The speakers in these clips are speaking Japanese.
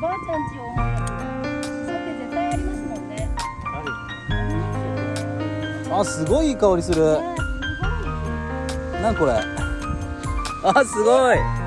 ばあちゃんちを思い絶対ありますもんね。あすごいいい香りする、すごいこれ。あすごい。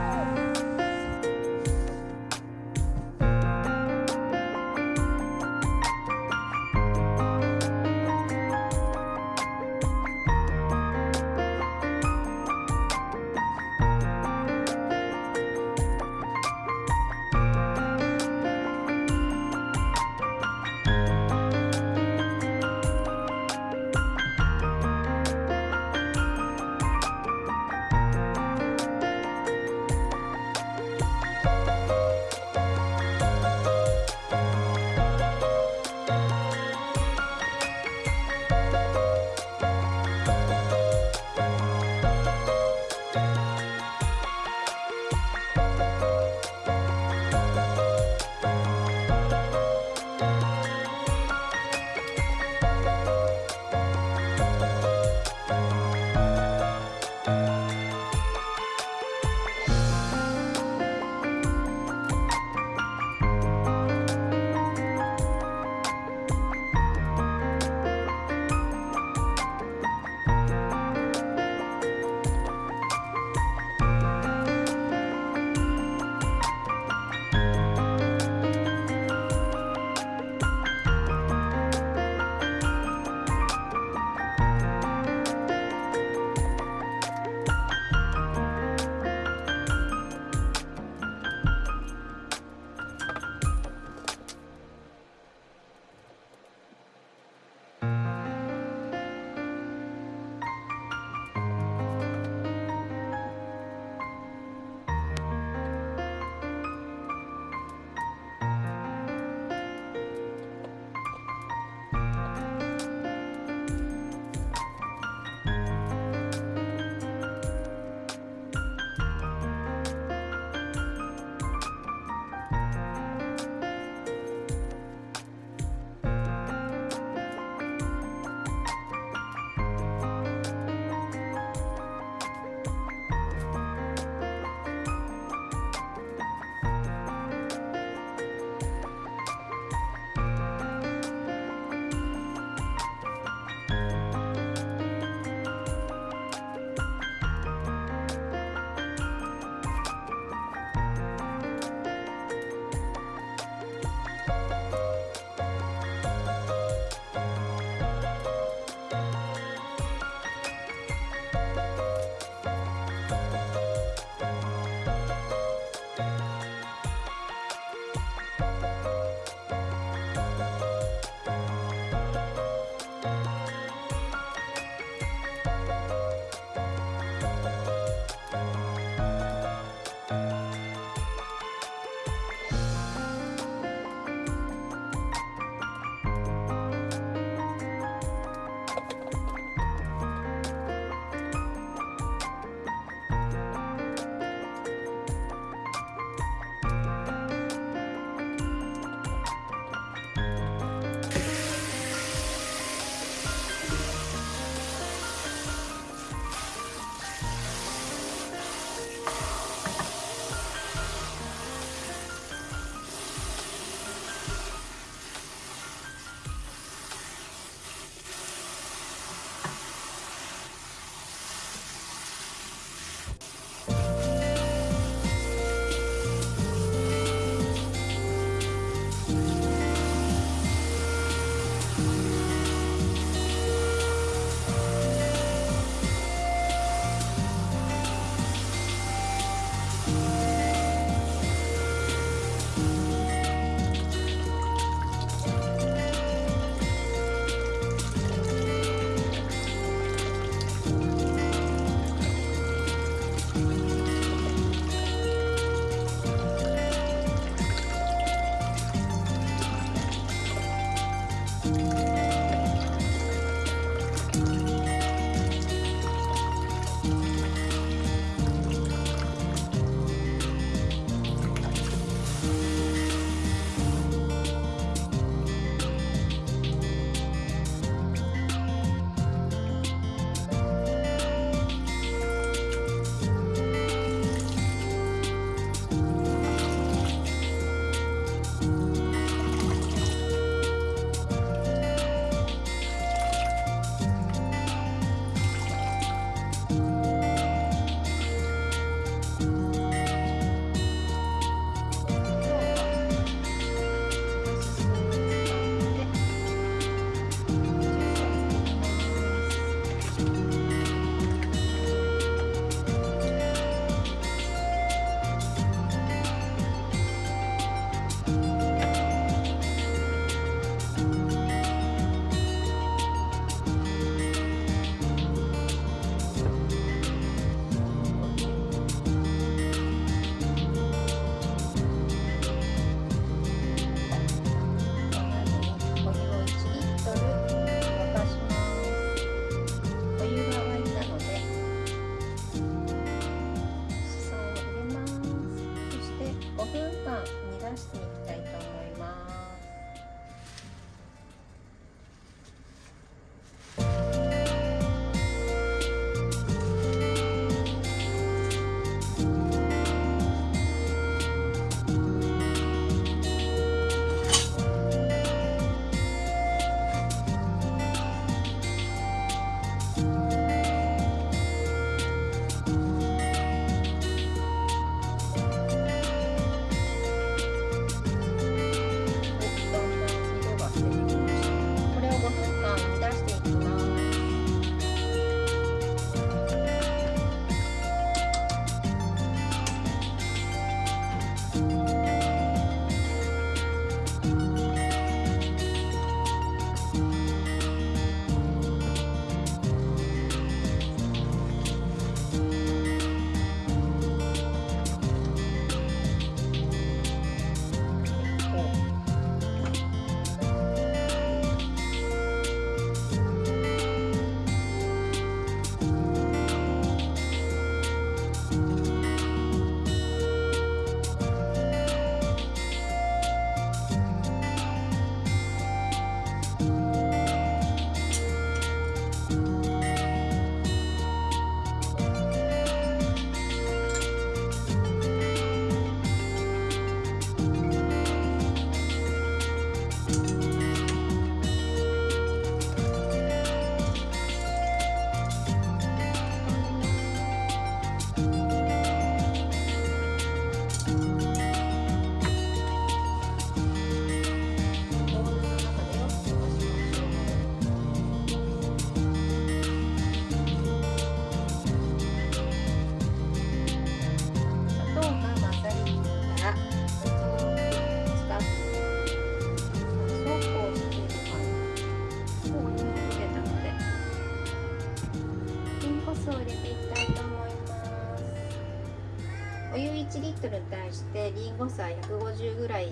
誤差150ぐらい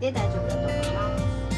で大丈夫だと思います。